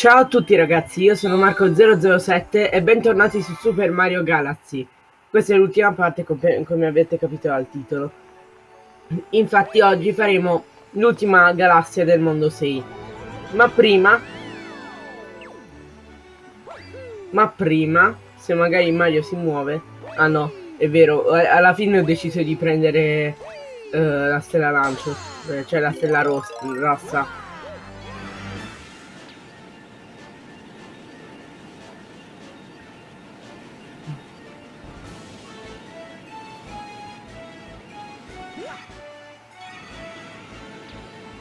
Ciao a tutti ragazzi, io sono Marco007 e bentornati su Super Mario Galaxy. Questa è l'ultima parte come, avete capito dal titolo. Infatti oggi faremo l'ultima galassia del mondo 6. Ma prima... Ma prima, se magari Mario si muove... Ah no, è vero, alla fine ho deciso di prendere uh, la stella lancio, eh, cioè la stella rossa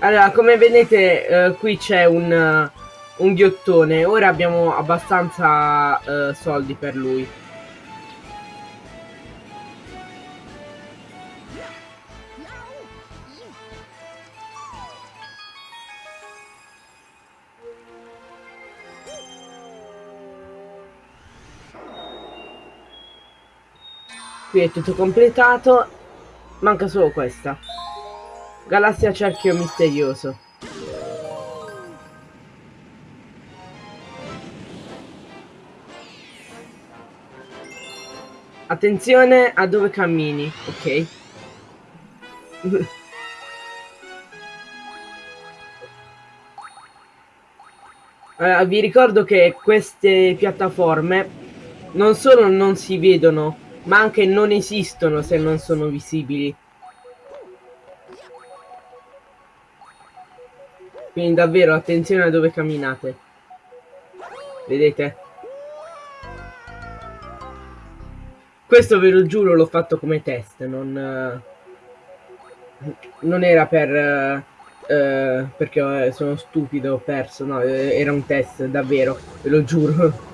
Allora, come vedete, eh, qui c'è un, uh, un ghiottone. Ora abbiamo abbastanza uh, soldi per lui. Qui è tutto completato. Manca solo questa. Galassia cerchio misterioso. Attenzione a dove cammini, ok? allora, vi ricordo che queste piattaforme non solo non si vedono, ma anche non esistono se non sono visibili. Quindi davvero attenzione a dove camminate. Vedete? Questo ve lo giuro l'ho fatto come test, non... Non era per... Uh, perché sono stupido, ho perso, no, era un test, davvero, ve lo giuro.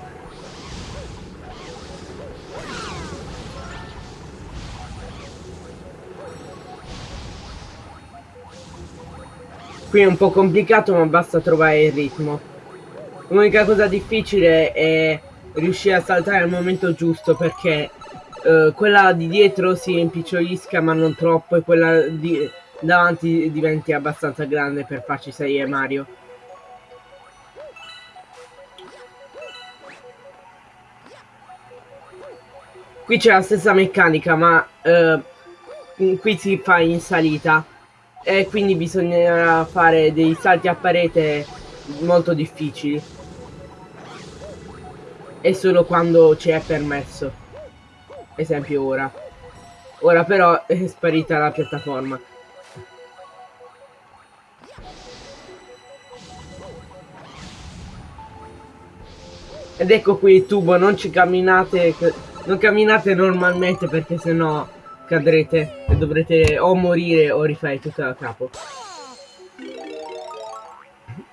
Qui è un po' complicato ma basta trovare il ritmo. L'unica cosa difficile è riuscire a saltare al momento giusto perché uh, quella di dietro si impicciolisca ma non troppo e quella di davanti diventi abbastanza grande per farci salire Mario. Qui c'è la stessa meccanica ma uh, qui si fa in salita e quindi bisognerà fare dei salti a parete molto difficili. E solo quando ci è permesso. Esempio ora. Ora però è sparita la piattaforma. Ed ecco qui il tubo non ci camminate non camminate normalmente perché sennò cadrete e dovrete o morire o rifare tutto da capo.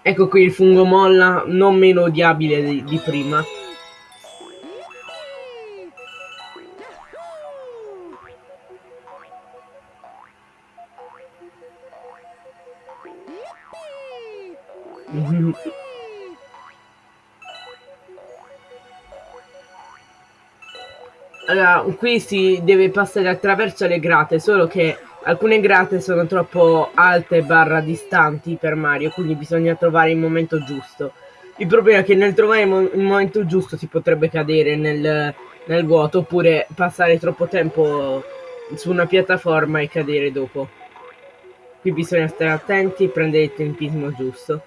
Ecco qui il fungo molla, non meno odiabile di, di prima. Qui si deve passare attraverso le grate, solo che alcune grate sono troppo alte barra distanti per Mario, quindi bisogna trovare il momento giusto. Il problema è che nel trovare il momento giusto si potrebbe cadere nel, nel vuoto, oppure passare troppo tempo su una piattaforma e cadere dopo. Qui bisogna stare attenti e prendere il tempismo giusto.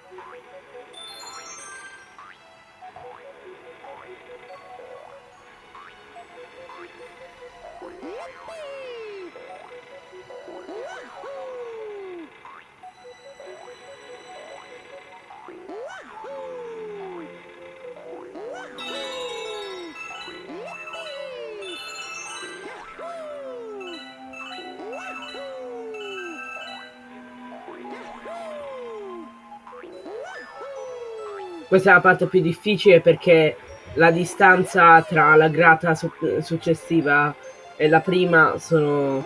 Questa è la parte più difficile perché la distanza tra la grata su successiva e la prima sono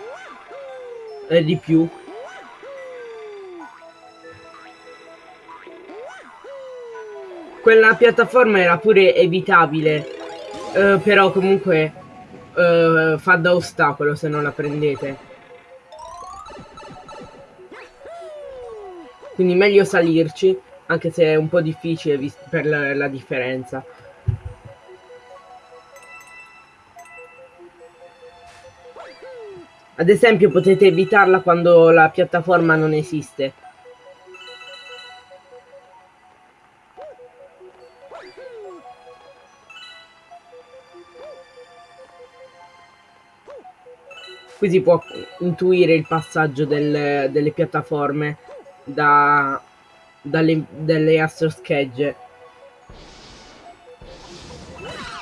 è di più. Quella piattaforma era pure evitabile, eh, però comunque eh, fa da ostacolo se non la prendete. Quindi meglio salirci anche se è un po' difficile per la, la differenza. Ad esempio potete evitarla quando la piattaforma non esiste. Qui si può intuire il passaggio del, delle piattaforme da, dalle, dalle astro schegge.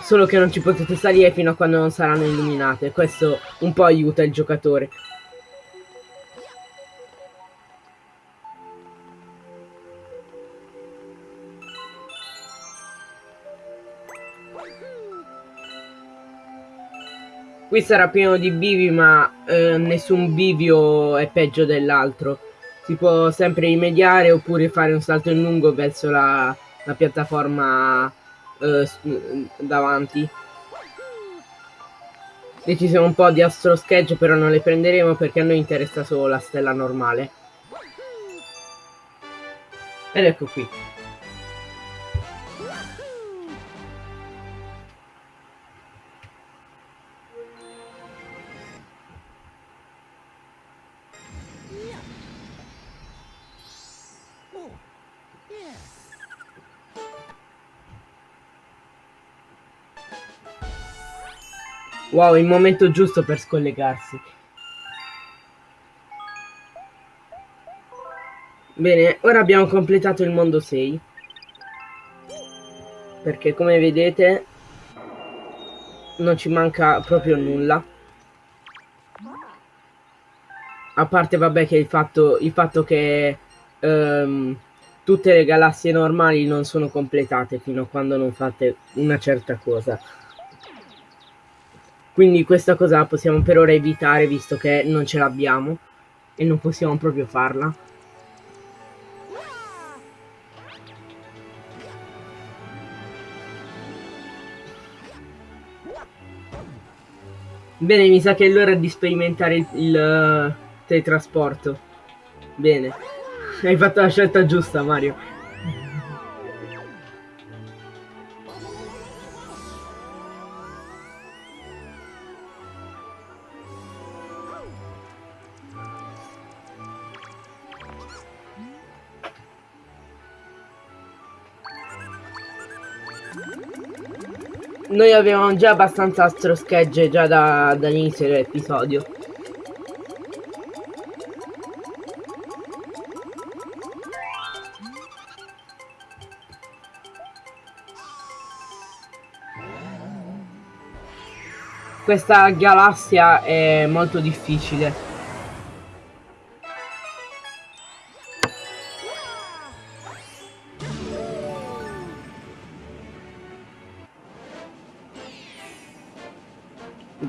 Solo che non ci potete salire fino a quando non saranno illuminate. Questo un po' aiuta il giocatore. Qui sarà pieno di bivi ma eh, nessun bivio è peggio dell'altro. Si può sempre rimediare oppure fare un salto in lungo verso la, la piattaforma eh, davanti. E ci sono un po' di astro sketch però non le prenderemo perché a noi interessa solo la stella normale. Ed ecco qui. Wow, il momento giusto per scollegarsi. Bene, ora abbiamo completato il mondo 6. Perché come vedete non ci manca proprio nulla. A parte vabbè che il fatto, il fatto che um, tutte le galassie normali non sono completate fino a quando non fate una certa cosa. Quindi questa cosa possiamo per ora evitare visto che non ce l'abbiamo e non possiamo proprio farla. Bene, mi sa che è l'ora di sperimentare il, il uh, teletrasporto. Bene. Hai fatto la scelta giusta, Mario. Noi avevamo già abbastanza astro schegge già da, dall'inizio dell'episodio. Questa galassia è molto difficile.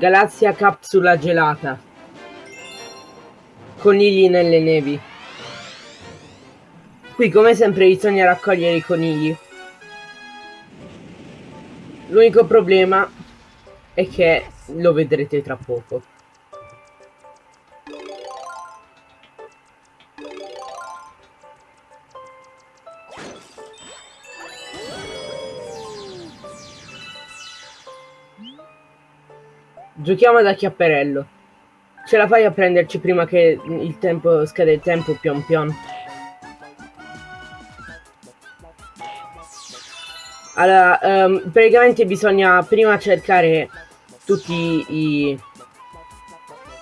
Galassia capsula gelata. Conigli nelle nevi. Qui come sempre bisogna raccogliere i conigli. L'unico problema è che lo vedrete tra poco. Giochiamo da chiapperello. Ce la fai a prenderci prima che il tempo scade il tempo pion pion. Allora, um, praticamente bisogna prima cercare tutti i,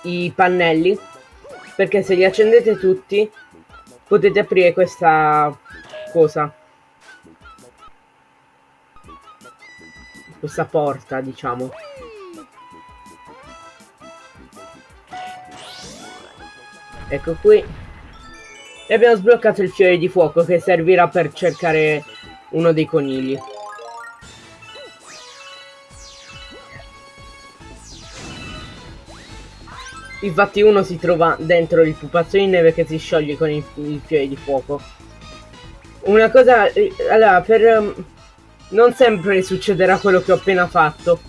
i pannelli perché se li accendete tutti potete aprire questa cosa questa porta diciamo Ecco qui. E abbiamo sbloccato il fiore di fuoco che servirà per cercare uno dei conigli. Infatti uno si trova dentro il pupazzo di neve che si scioglie con il, il fiore di fuoco. Una cosa... Allora, per... Um, non sempre succederà quello che ho appena fatto.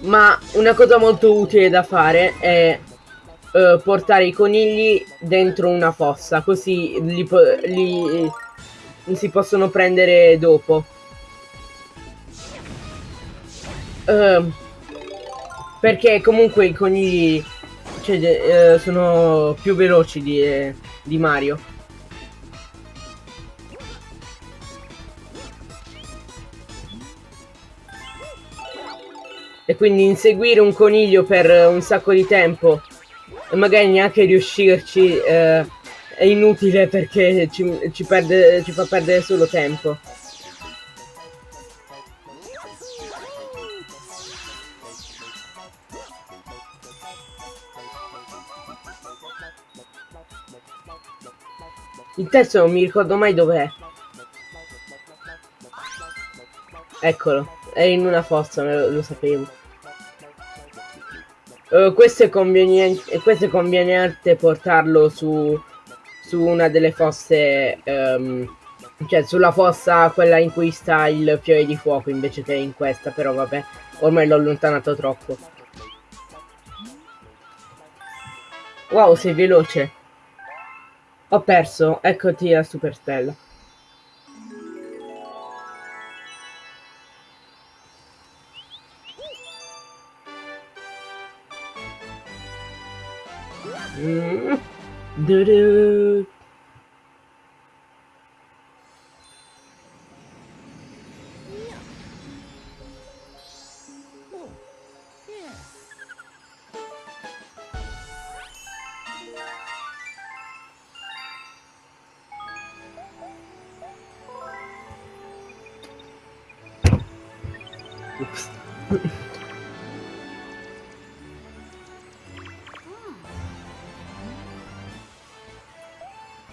Ma una cosa molto utile da fare è uh, portare i conigli dentro una fossa, così li, li si possono prendere dopo. Uh, perché comunque i conigli cioè, uh, sono più veloci di, eh, di Mario. E quindi inseguire un coniglio per un sacco di tempo e magari neanche riuscirci eh, è inutile perché ci, ci, perde, ci fa perdere solo tempo. Il testo non mi ricordo mai dov'è. Eccolo, è in una fossa, lo, lo sapevo. Uh, questo, è conveniente, questo è conveniente portarlo su, su una delle fosse, um, cioè sulla fossa quella in cui sta il fiore di fuoco invece che in questa, però vabbè, ormai l'ho allontanato troppo. Wow, sei veloce. Ho perso, eccoti la superstella. ドゥルー。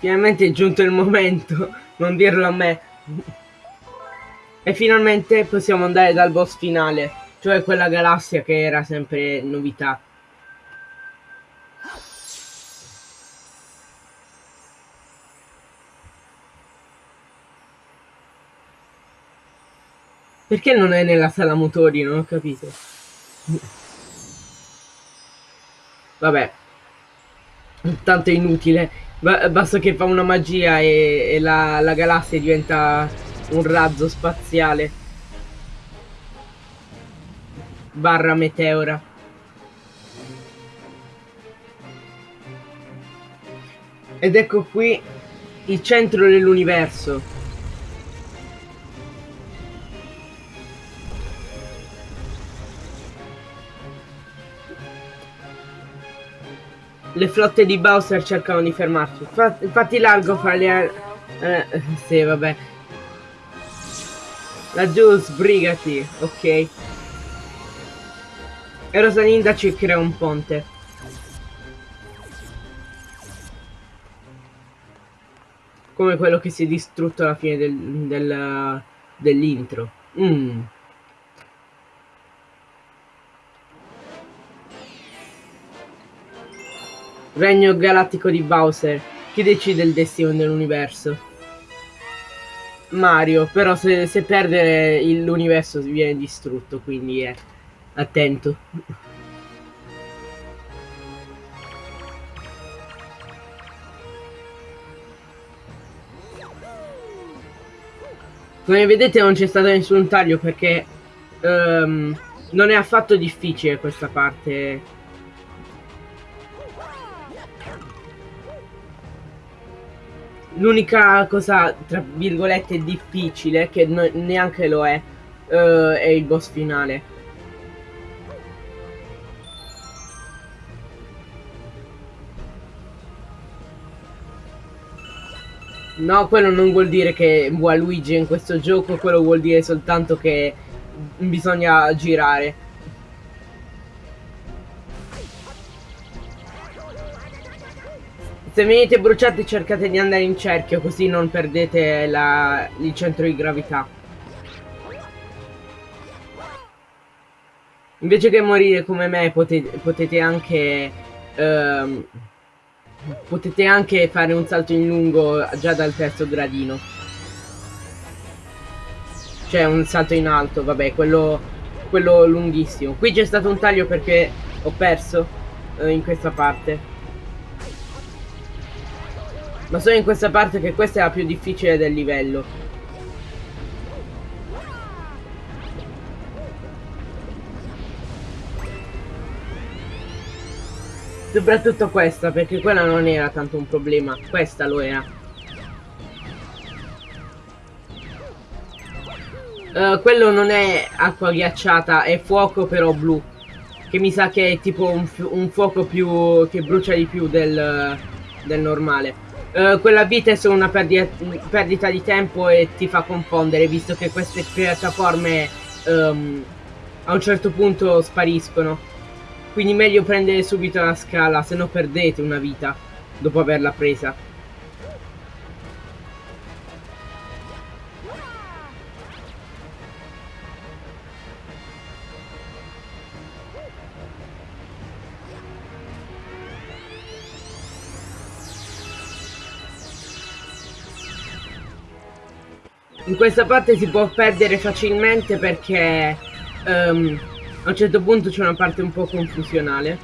Finalmente è giunto il momento, non dirlo a me. E finalmente possiamo andare dal boss finale, cioè quella galassia che era sempre novità. Perché non è nella sala motori? Non ho capito. Vabbè. Tanto è inutile. Basta che fa una magia e, e la, la galassia diventa un razzo spaziale. Barra meteora. Ed ecco qui il centro dell'universo. Le flotte di Bowser cercano di fermarci. Infatti largo fra le... Eh, sì, vabbè. Laggiù sbrigati, ok. E Rosalinda ci crea un ponte. Come quello che si è distrutto alla fine del, del, dell'intro. Mmm. Regno galattico di Bowser. Chi decide il destino dell'universo? Mario, però se, se perde l'universo viene distrutto, quindi è attento. Come vedete non c'è stato nessun taglio perché um, non è affatto difficile questa parte L'unica cosa, tra virgolette, difficile, che neanche lo è, uh, è il boss finale. No, quello non vuol dire che Waluigi in questo gioco, quello vuol dire soltanto che bisogna girare. Se venite bruciati cercate di andare in cerchio così non perdete la, il centro di gravità. Invece che morire come me potete, potete anche... Ehm, potete anche fare un salto in lungo già dal terzo gradino. Cioè un salto in alto, vabbè, quello, quello lunghissimo. Qui c'è stato un taglio perché ho perso eh, in questa parte. Ma solo in questa parte che questa è la più difficile del livello. Soprattutto questa, perché quella non era tanto un problema. Questa lo era. Uh, quello non è acqua ghiacciata, è fuoco però blu. Che mi sa che è tipo un, un fuoco più... che brucia di più del, del normale. Uh, quella vita è solo una perdita, perdita, di tempo e ti fa confondere, visto che queste piattaforme um, a un certo punto spariscono. Quindi meglio prendere subito la scala, se no perdete una vita dopo averla presa. Questa parte si può perdere facilmente perché um, a un certo punto c'è una parte un po' confusionale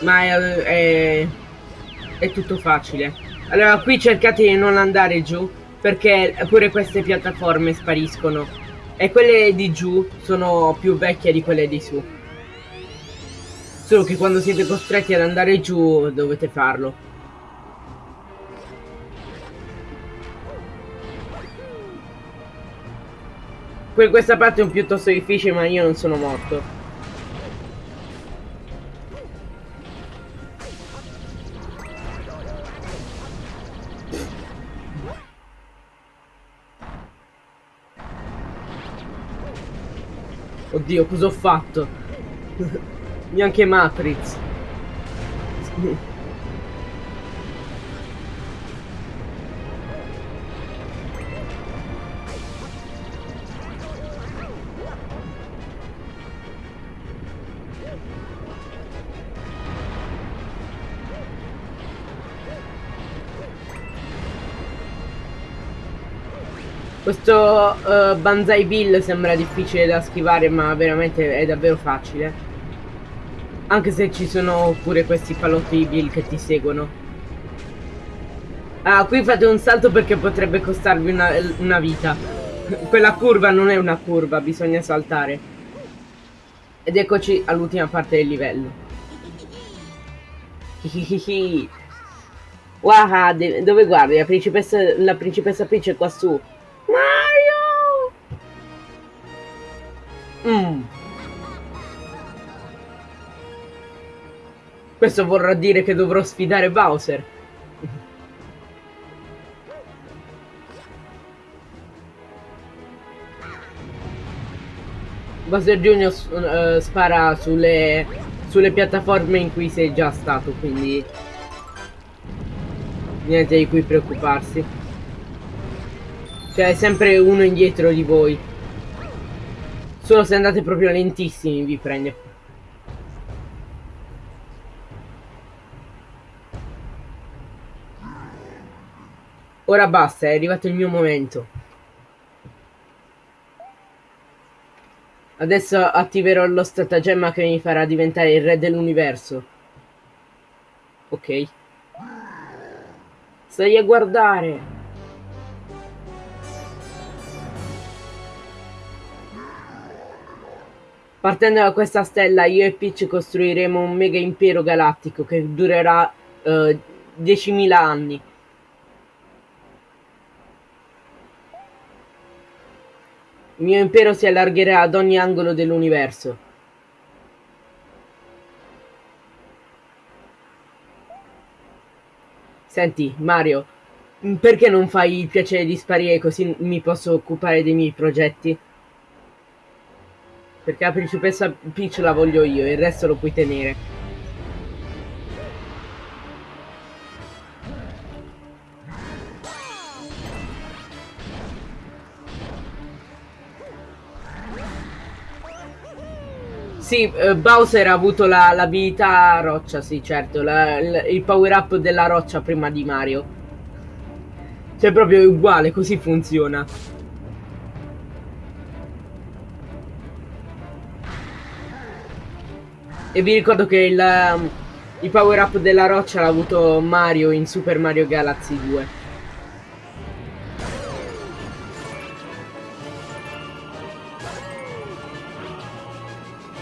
ma è, è, è, tutto facile. Allora qui cercate di non andare giù perché pure queste piattaforme spariscono. E quelle di giù sono più vecchie di quelle di su. Solo che quando siete costretti ad andare giù dovete farlo questa parte è un piuttosto difficile ma io non sono morto. Oddio, cosa ho fatto? Neanche Matrix. Questo uh, Banzai Bill sembra difficile da schivare ma veramente è davvero facile. Anche se ci sono pure questi palotti Bill che ti seguono. Ah, qui fate un salto perché potrebbe costarvi una, una vita. Quella curva non è una curva, bisogna saltare. Ed eccoci all'ultima parte del livello. Wow, dove guardi? La principessa, la principessa Peach è qua su Questo vorrà dire che dovrò sfidare Bowser. Bowser Jr. Uh, spara sulle, sulle piattaforme in cui sei già stato, quindi niente di cui preoccuparsi. Cioè, è sempre uno indietro di voi. Solo se andate proprio lentissimi vi prende. Ora basta, è arrivato il mio momento. Adesso attiverò lo stratagemma che mi farà diventare il re dell'universo. Ok. Stai a guardare. Partendo da questa stella io e Peach costruiremo un mega impero galattico che durerà uh, 10.000 anni. Il mio impero si allargherà ad ogni angolo dell'universo. Senti, Mario, perché non fai il piacere di sparire così mi posso occupare dei miei progetti? Perché la principessa Peach la voglio io, il resto lo puoi tenere. Sì, uh, Bowser ha avuto l'abilità la, roccia, sì, certo, la, la, il power up della roccia prima di Mario. Cioè, proprio uguale, così funziona. E vi ricordo che il, um, il power up della roccia l'ha avuto Mario in Super Mario Galaxy 2.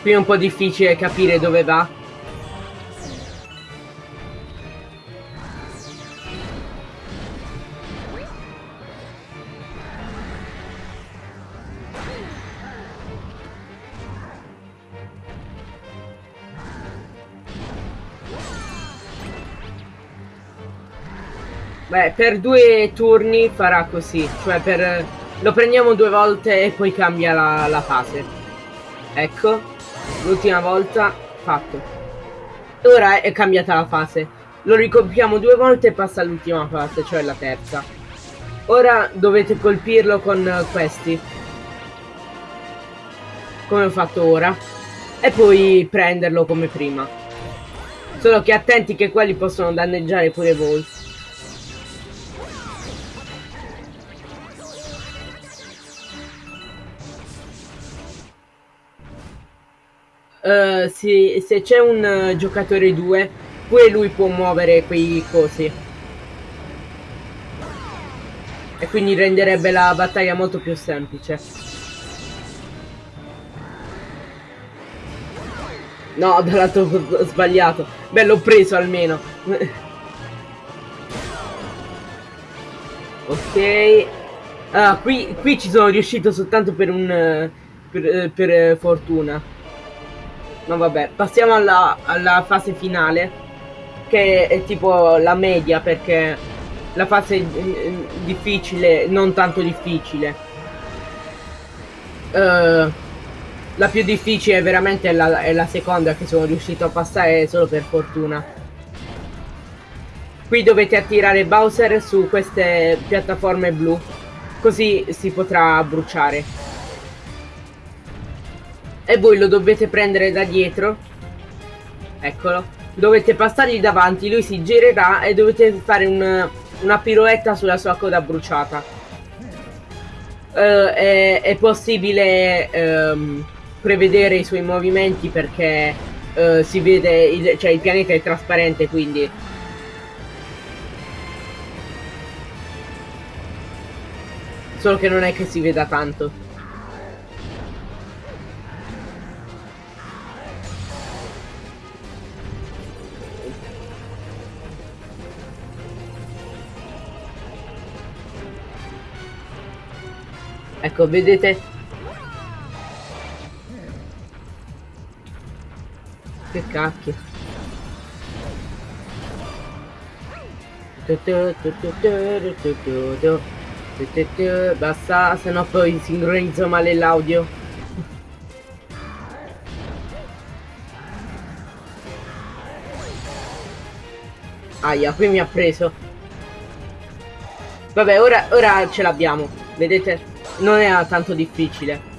Qui è un po' difficile capire dove va. Beh, per due turni farà così, cioè per... lo prendiamo due volte e poi cambia la, la fase. Ecco, l'ultima volta fatto. Ora è cambiata la fase. Lo ricompiamo due volte e passa all'ultima fase, cioè la terza. Ora dovete colpirlo con questi. Come ho fatto ora. E poi prenderlo come prima. Solo che attenti che quelli possono danneggiare pure voi. Uh, sì, se c'è un uh, giocatore 2, pure lui può muovere quei cosi. E quindi renderebbe la battaglia molto più semplice. No, dal lato sbagliato. Beh, l'ho preso almeno. ok. Ah, qui, qui ci sono riuscito soltanto per un... per, per fortuna. No vabbè, passiamo alla, alla fase finale che è tipo la media perché la fase eh, difficile, non tanto difficile. Uh, la più difficile veramente è la, è la, seconda che sono riuscito a passare solo per fortuna. Qui dovete attirare Bowser su queste piattaforme blu, così si potrà bruciare e voi lo dovete prendere da dietro. Eccolo. Dovete passargli davanti lui si girerà e dovete fare un, una piroetta sulla sua coda bruciata. Uh, è, è, possibile um, prevedere i suoi movimenti perché uh, si vede il, cioè il pianeta è trasparente quindi. Solo che non è che si veda tanto Ecco, vedete? Che cacchio. Basta, se no poi sincronizzo male l'audio. Aia, qui mi ha preso. Vabbè, ora, ora ce l'abbiamo. Vedete? Non era tanto difficile.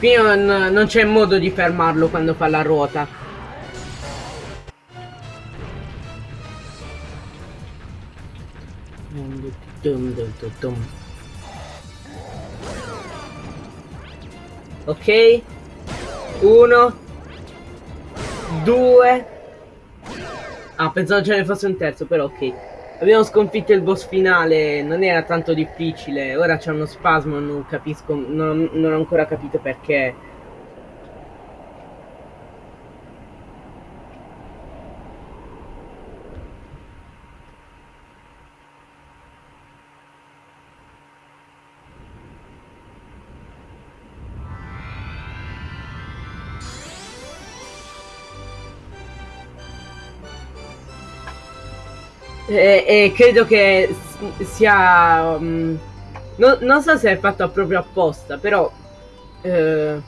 Qui non, non c'è modo di fermarlo quando fa la ruota. Ok. Uno. Due. Ah, pensavo ce ne fosse un terzo, però ok. Abbiamo sconfitto il boss finale, non era tanto difficile, ora c'è uno spasmo, non capisco, non, non ho ancora capito perché. E, e credo che sia... Um, no, non so se è fatto proprio apposta, però... Eh,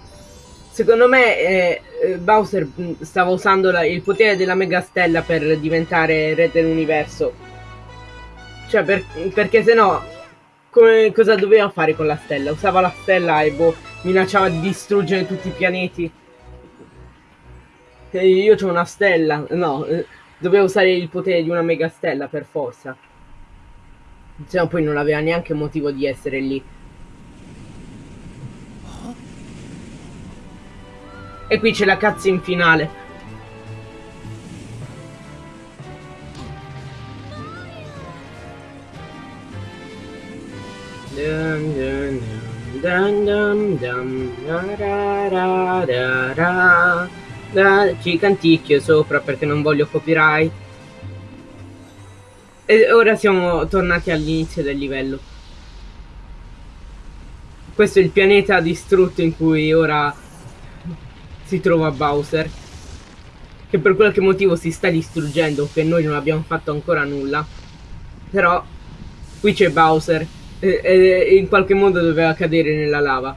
secondo me eh, eh, Bowser mm, stava usando la, il potere della Mega Stella per diventare re dell'universo. Cioè, per, perché se no... Come, cosa doveva fare con la stella? Usava la stella e boh, minacciava di distruggere tutti i pianeti. E io ho una stella. No, eh, doveva usare il potere di una mega stella per forza. Se no poi non aveva neanche motivo di essere lì. E qui c'è la cutscene finale. Dun, dun, dun, dun, dun, dun, ra, ra, ra, ra, ra. Ci canticchio sopra perché non voglio copyright. E ora siamo tornati all'inizio del livello. Questo è il pianeta distrutto in cui ora si trova Bowser. Che per qualche motivo si sta distruggendo, che noi non abbiamo fatto ancora nulla. Però qui c'è Bowser e, in qualche modo doveva cadere nella lava.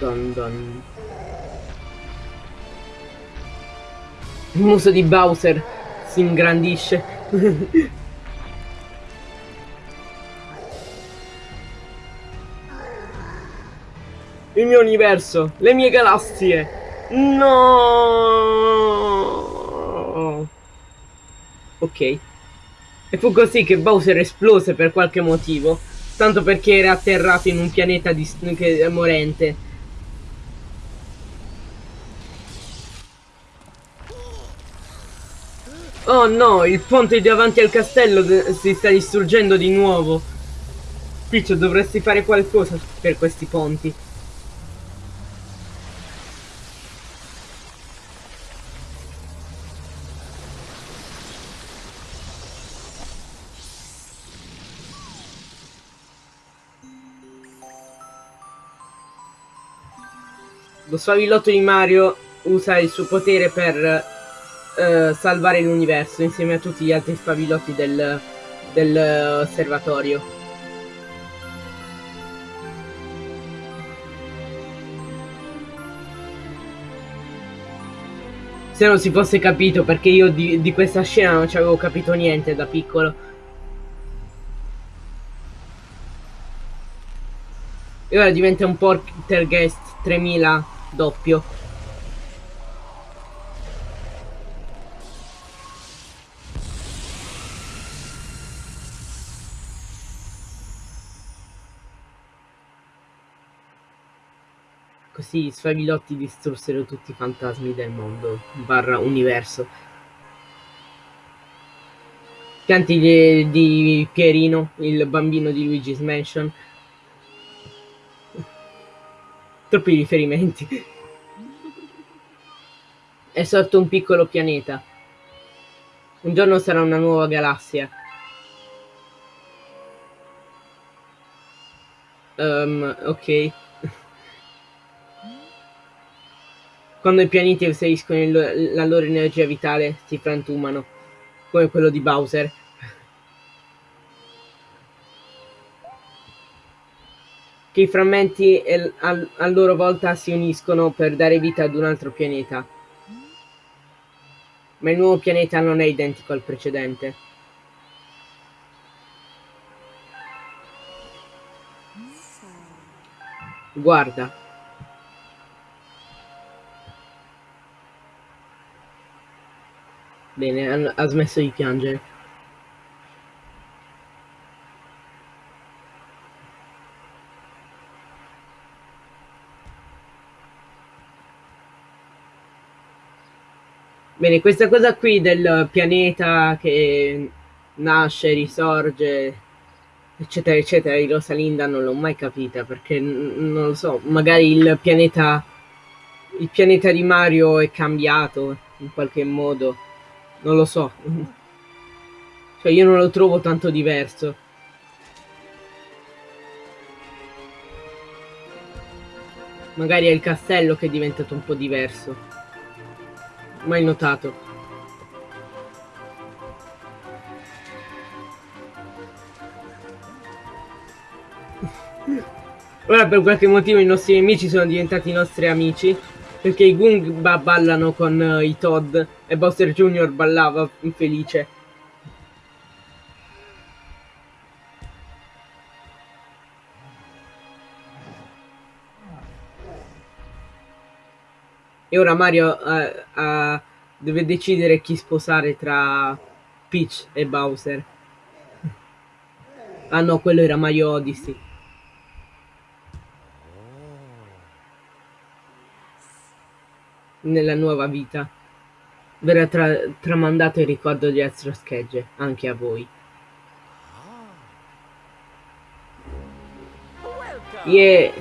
Dun dun. Il muso di Bowser si ingrandisce. il mio universo, le mie galassie. No. Ok. E fu così che Bowser esplose per qualche motivo, tanto perché era atterrato in un pianeta che, morente. Oh no, il ponte davanti al castello si sta distruggendo di nuovo. Piccio, dovresti fare qualcosa per questi ponti. Lo sfavillotto di Mario usa il suo potere per uh, salvare l'universo insieme a tutti gli altri sfavillotti del, del osservatorio. Se non si fosse capito, perché io di, di questa scena non ci avevo capito niente da piccolo. E ora diventa un Poltergeist 3000 doppio Così i suoi milotti distrussero tutti i fantasmi del mondo, barra universo. Canti di, di Pierino, il bambino di Luigi's Mansion, Troppi riferimenti. È sorto un piccolo pianeta. Un giorno sarà una nuova galassia. Um, ok. Quando i pianeti inseriscono la loro energia vitale si frantumano, come quello di Bowser. che i frammenti a loro volta si uniscono per dare vita ad un altro pianeta. Ma il nuovo pianeta non è identico al precedente. Guarda. Bene, ha smesso di piangere. Bene, questa cosa qui del pianeta che nasce, risorge, eccetera, eccetera, di Rosalinda non l'ho mai capita perché non lo so, magari il pianeta, il pianeta di Mario è cambiato in qualche modo, non lo so. Cioè io non lo trovo tanto diverso. Magari è il castello che è diventato un po' diverso mai notato. Ora per qualche motivo i nostri nemici sono diventati i nostri amici perché i Goomba ballano con uh, i Todd e Bowser Jr. ballava infelice. E ora Mario uh, uh, deve decidere chi sposare tra Peach e Bowser. ah no, quello era Mario Odyssey. Nella nuova vita verrà tra tramandato il ricordo di Astro Schegge anche a voi. Yeah.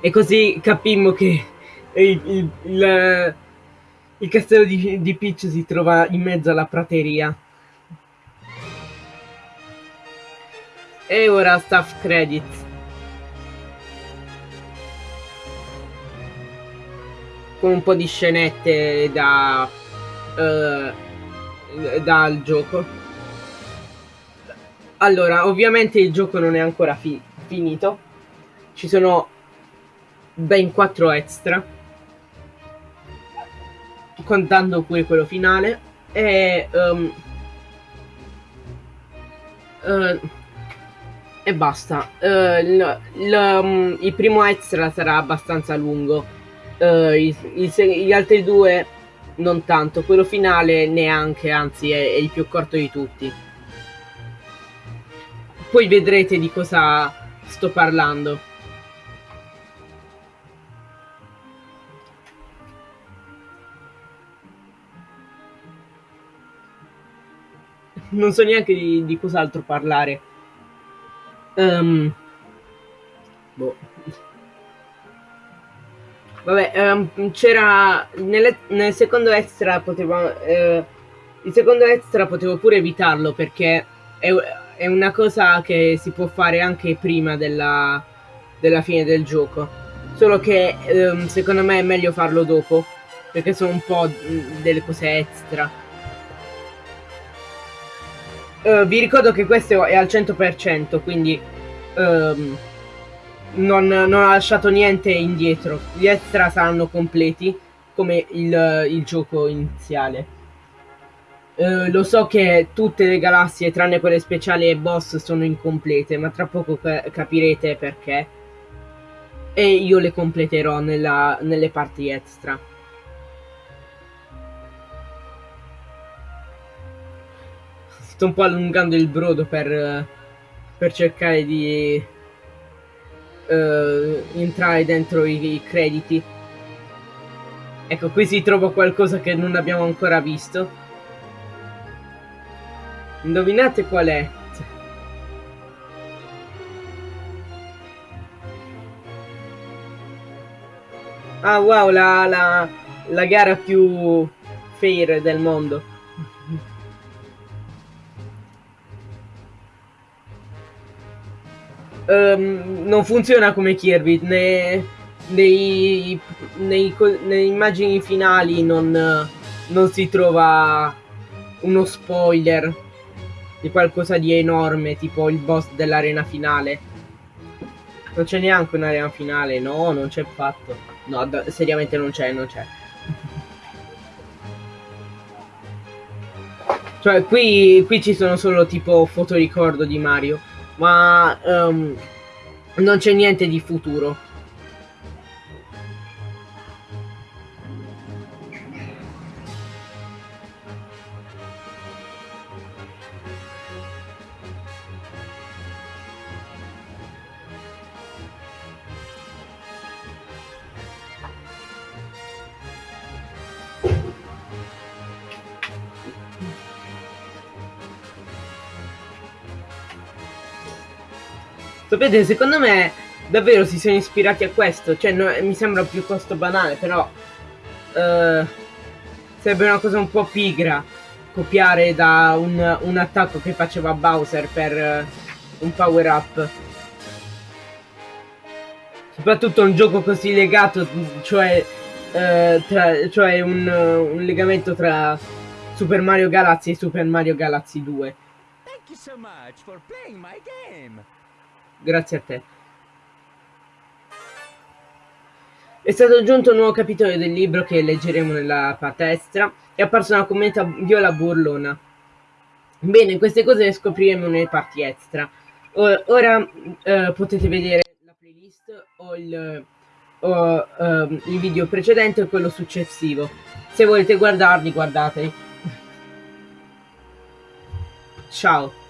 E così capimmo che il, il, il, il castello di, di Peach si trova in mezzo alla prateria. E ora staff credits. Con un po' di scenette da... Uh, dal gioco. Allora, ovviamente il gioco non è ancora fi finito. Ci sono ben 4 extra contando pure quello finale e um, uh, e basta uh, il, il, um, il, primo extra sarà abbastanza lungo uh, il, gli altri due non tanto quello finale neanche anzi è, è il più corto di tutti poi vedrete di cosa sto parlando non so neanche di, di cos'altro parlare. Um, boh. Vabbè, um, c'era nel, secondo extra potevo eh, il secondo extra potevo pure evitarlo perché è, è, una cosa che si può fare anche prima della, della fine del gioco. Solo che um, secondo me è meglio farlo dopo perché sono un po' delle cose extra. Uh, vi ricordo che questo è al 100%, quindi um, non, non, ha lasciato niente indietro. Gli extra saranno completi come il, il gioco iniziale. Uh, lo so che tutte le galassie, tranne quelle speciali e boss, sono incomplete, ma tra poco ca capirete perché. E io le completerò nella, nelle parti extra. sto un po' allungando il brodo per, per cercare di uh, entrare dentro i, i crediti. Ecco, qui si trova qualcosa che non abbiamo ancora visto. Indovinate qual è? Ah wow, la, la, la gara più fair del mondo. Um, non funziona come Kirby, né, nei, nei, nelle immagini finali non, non si trova uno spoiler di qualcosa di enorme, tipo il boss dell'arena finale. Non c'è neanche un'arena finale, no, non c'è fatto. No, seriamente non c'è, non c'è. Cioè, qui, qui ci sono solo tipo fotoricordo di Mario ma um, non c'è niente di futuro. Sapete, secondo me davvero si sono ispirati a questo. Cioè, no, mi sembra piuttosto banale, però... Uh, sarebbe una cosa un po' pigra copiare da un, un attacco che faceva Bowser per uh, un power up. Soprattutto un gioco così legato, cioè, uh, tra, cioè un, un legamento tra Super Mario Galaxy e Super Mario Galaxy 2. Thank you so much for playing my game. Grazie a te. È stato aggiunto un nuovo capitolo del libro che leggeremo nella parte extra. È apparsa una commenta viola burlona. Bene, queste cose le scopriremo nelle parti extra. Ora eh, potete vedere playlist o il, o, um, il video precedente o quello successivo. Se volete guardarli, guardateli. Ciao.